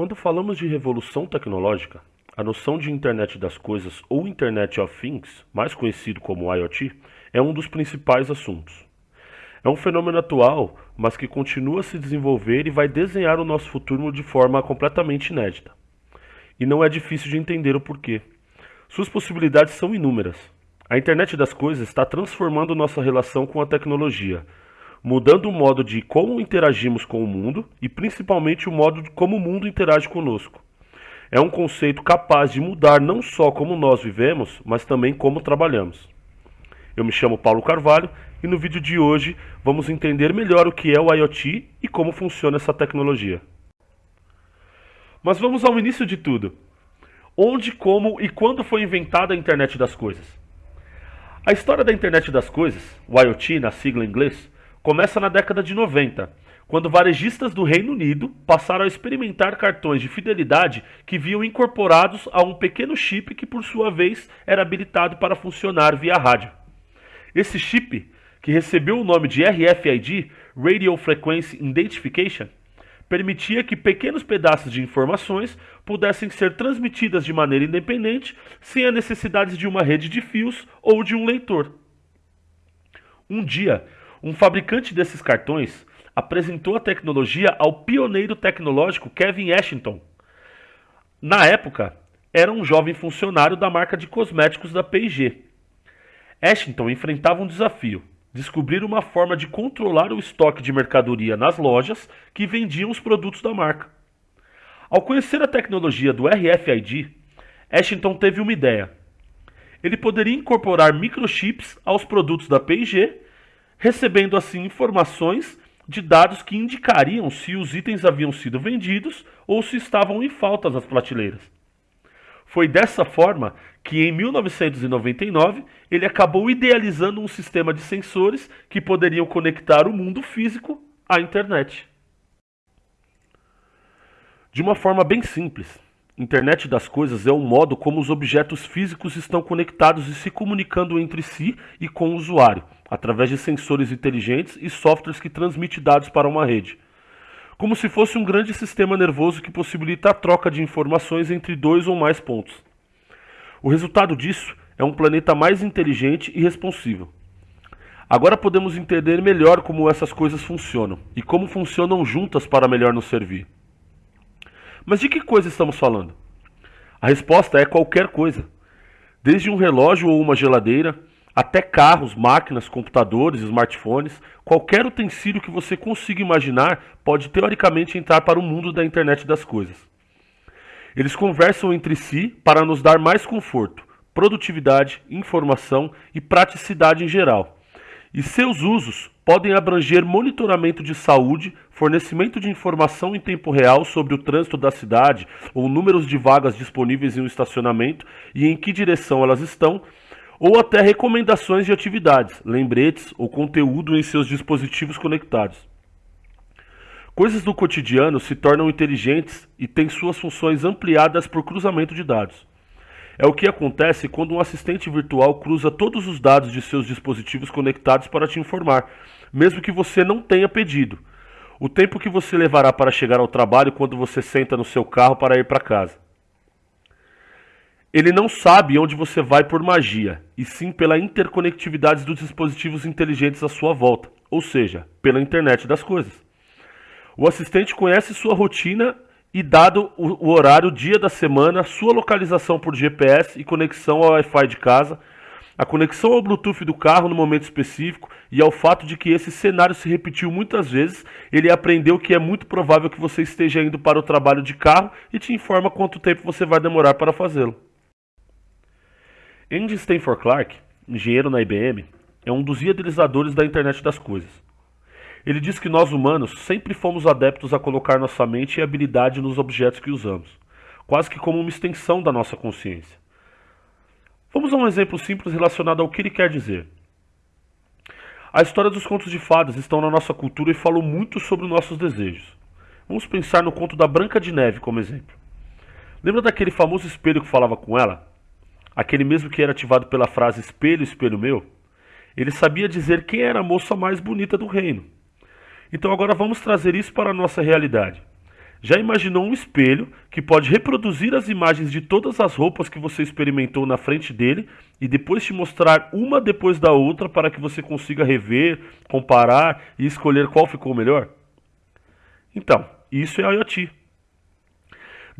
Quando falamos de revolução tecnológica, a noção de Internet das Coisas ou Internet of Things, mais conhecido como IoT, é um dos principais assuntos. É um fenômeno atual, mas que continua a se desenvolver e vai desenhar o nosso futuro de forma completamente inédita. E não é difícil de entender o porquê. Suas possibilidades são inúmeras. A internet das coisas está transformando nossa relação com a tecnologia, mudando o modo de como interagimos com o mundo e principalmente o modo de como o mundo interage conosco. É um conceito capaz de mudar não só como nós vivemos, mas também como trabalhamos. Eu me chamo Paulo Carvalho e no vídeo de hoje vamos entender melhor o que é o IoT e como funciona essa tecnologia. Mas vamos ao início de tudo. Onde, como e quando foi inventada a internet das coisas? A história da internet das coisas, o IoT na sigla em inglês, começa na década de 90, quando varejistas do Reino Unido passaram a experimentar cartões de fidelidade que vinham incorporados a um pequeno chip que, por sua vez, era habilitado para funcionar via rádio. Esse chip, que recebeu o nome de RFID, Radio Frequency Identification, permitia que pequenos pedaços de informações pudessem ser transmitidas de maneira independente, sem a necessidade de uma rede de fios ou de um leitor. Um dia, um fabricante desses cartões apresentou a tecnologia ao pioneiro tecnológico Kevin Ashington. Na época, era um jovem funcionário da marca de cosméticos da P&G. Ashington enfrentava um desafio descobrir uma forma de controlar o estoque de mercadoria nas lojas que vendiam os produtos da marca. Ao conhecer a tecnologia do RFID, Ashington teve uma ideia. Ele poderia incorporar microchips aos produtos da P&G, recebendo assim informações de dados que indicariam se os itens haviam sido vendidos ou se estavam em falta nas prateleiras. Foi dessa forma que em 1999 ele acabou idealizando um sistema de sensores que poderiam conectar o mundo físico à internet. De uma forma bem simples, Internet das coisas é o modo como os objetos físicos estão conectados e se comunicando entre si e com o usuário, através de sensores inteligentes e softwares que transmitem dados para uma rede como se fosse um grande sistema nervoso que possibilita a troca de informações entre dois ou mais pontos. O resultado disso é um planeta mais inteligente e responsivo. Agora podemos entender melhor como essas coisas funcionam e como funcionam juntas para melhor nos servir. Mas de que coisa estamos falando? A resposta é qualquer coisa. Desde um relógio ou uma geladeira, até carros, máquinas, computadores, smartphones, qualquer utensílio que você consiga imaginar pode teoricamente entrar para o mundo da internet das coisas. Eles conversam entre si para nos dar mais conforto, produtividade, informação e praticidade em geral. E seus usos podem abranger monitoramento de saúde, fornecimento de informação em tempo real sobre o trânsito da cidade ou números de vagas disponíveis em um estacionamento e em que direção elas estão, ou até recomendações de atividades, lembretes ou conteúdo em seus dispositivos conectados. Coisas do cotidiano se tornam inteligentes e têm suas funções ampliadas por cruzamento de dados. É o que acontece quando um assistente virtual cruza todos os dados de seus dispositivos conectados para te informar, mesmo que você não tenha pedido. O tempo que você levará para chegar ao trabalho quando você senta no seu carro para ir para casa. Ele não sabe onde você vai por magia, e sim pela interconectividade dos dispositivos inteligentes à sua volta, ou seja, pela internet das coisas. O assistente conhece sua rotina e, dado o horário, dia da semana, sua localização por GPS e conexão ao Wi-Fi de casa, a conexão ao Bluetooth do carro no momento específico e ao fato de que esse cenário se repetiu muitas vezes, ele aprendeu que é muito provável que você esteja indo para o trabalho de carro e te informa quanto tempo você vai demorar para fazê-lo. Andy Stanford Clark, engenheiro na IBM, é um dos idealizadores da internet das coisas. Ele diz que nós humanos sempre fomos adeptos a colocar nossa mente e habilidade nos objetos que usamos, quase que como uma extensão da nossa consciência. Vamos a um exemplo simples relacionado ao que ele quer dizer. A história dos contos de fadas estão na nossa cultura e falam muito sobre nossos desejos. Vamos pensar no conto da Branca de Neve como exemplo. Lembra daquele famoso espelho que falava com ela? Aquele mesmo que era ativado pela frase espelho, espelho meu, ele sabia dizer quem era a moça mais bonita do reino. Então agora vamos trazer isso para a nossa realidade. Já imaginou um espelho que pode reproduzir as imagens de todas as roupas que você experimentou na frente dele e depois te mostrar uma depois da outra para que você consiga rever, comparar e escolher qual ficou melhor? Então, isso é IoT.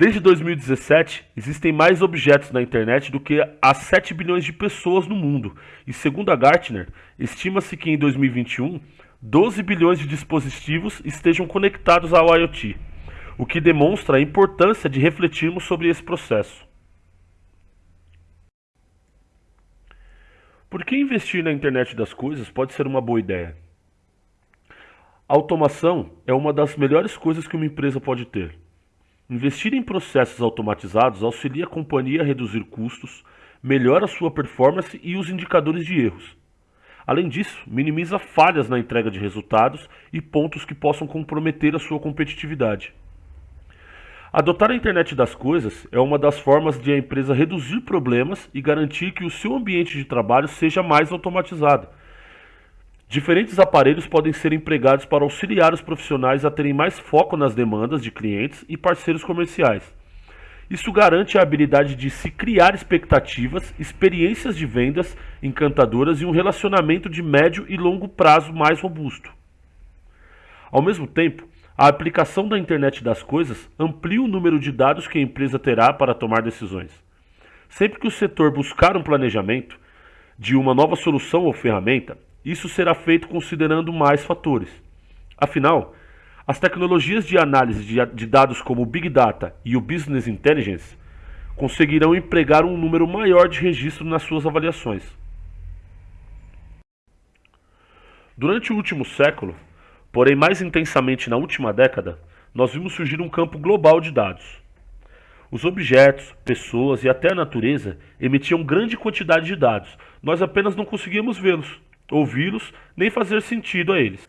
Desde 2017, existem mais objetos na internet do que há 7 bilhões de pessoas no mundo, e segundo a Gartner, estima-se que em 2021, 12 bilhões de dispositivos estejam conectados ao IoT o que demonstra a importância de refletirmos sobre esse processo. Por que investir na internet das coisas pode ser uma boa ideia? A automação é uma das melhores coisas que uma empresa pode ter. Investir em processos automatizados auxilia a companhia a reduzir custos, melhora sua performance e os indicadores de erros. Além disso, minimiza falhas na entrega de resultados e pontos que possam comprometer a sua competitividade. Adotar a internet das coisas é uma das formas de a empresa reduzir problemas e garantir que o seu ambiente de trabalho seja mais automatizado. Diferentes aparelhos podem ser empregados para auxiliar os profissionais a terem mais foco nas demandas de clientes e parceiros comerciais. Isso garante a habilidade de se criar expectativas, experiências de vendas encantadoras e um relacionamento de médio e longo prazo mais robusto. Ao mesmo tempo, a aplicação da internet das coisas amplia o número de dados que a empresa terá para tomar decisões. Sempre que o setor buscar um planejamento de uma nova solução ou ferramenta, isso será feito considerando mais fatores. Afinal, as tecnologias de análise de dados como o Big Data e o Business Intelligence conseguirão empregar um número maior de registro nas suas avaliações. Durante o último século, Porém, mais intensamente na última década, nós vimos surgir um campo global de dados. Os objetos, pessoas e até a natureza emitiam grande quantidade de dados. Nós apenas não conseguíamos vê-los, ouvi-los, nem fazer sentido a eles.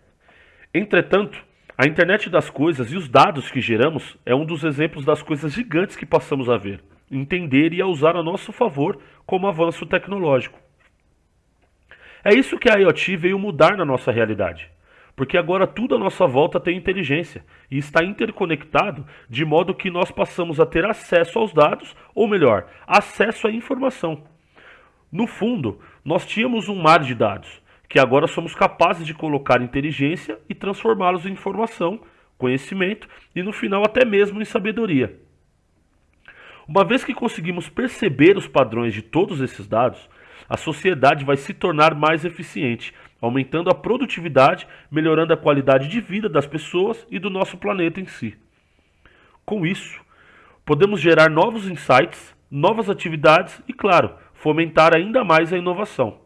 Entretanto, a internet das coisas e os dados que geramos é um dos exemplos das coisas gigantes que passamos a ver, entender e a usar a nosso favor como avanço tecnológico. É isso que a IoT veio mudar na nossa realidade porque agora tudo à nossa volta tem inteligência e está interconectado de modo que nós passamos a ter acesso aos dados, ou melhor, acesso à informação. No fundo, nós tínhamos um mar de dados, que agora somos capazes de colocar inteligência e transformá-los em informação, conhecimento e no final até mesmo em sabedoria. Uma vez que conseguimos perceber os padrões de todos esses dados, a sociedade vai se tornar mais eficiente aumentando a produtividade, melhorando a qualidade de vida das pessoas e do nosso planeta em si. Com isso, podemos gerar novos insights, novas atividades e, claro, fomentar ainda mais a inovação.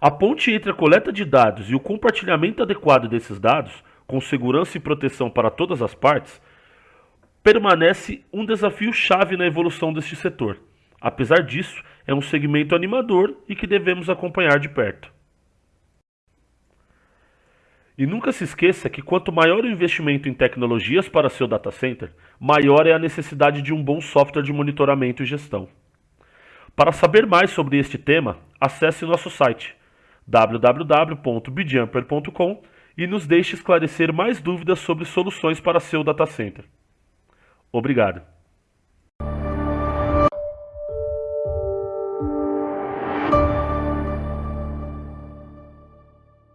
A ponte entre a coleta de dados e o compartilhamento adequado desses dados, com segurança e proteção para todas as partes, permanece um desafio chave na evolução deste setor. Apesar disso, é um segmento animador e que devemos acompanhar de perto. E nunca se esqueça que quanto maior o investimento em tecnologias para seu data center, maior é a necessidade de um bom software de monitoramento e gestão. Para saber mais sobre este tema, acesse nosso site www.bjumper.com e nos deixe esclarecer mais dúvidas sobre soluções para seu data center. Obrigado.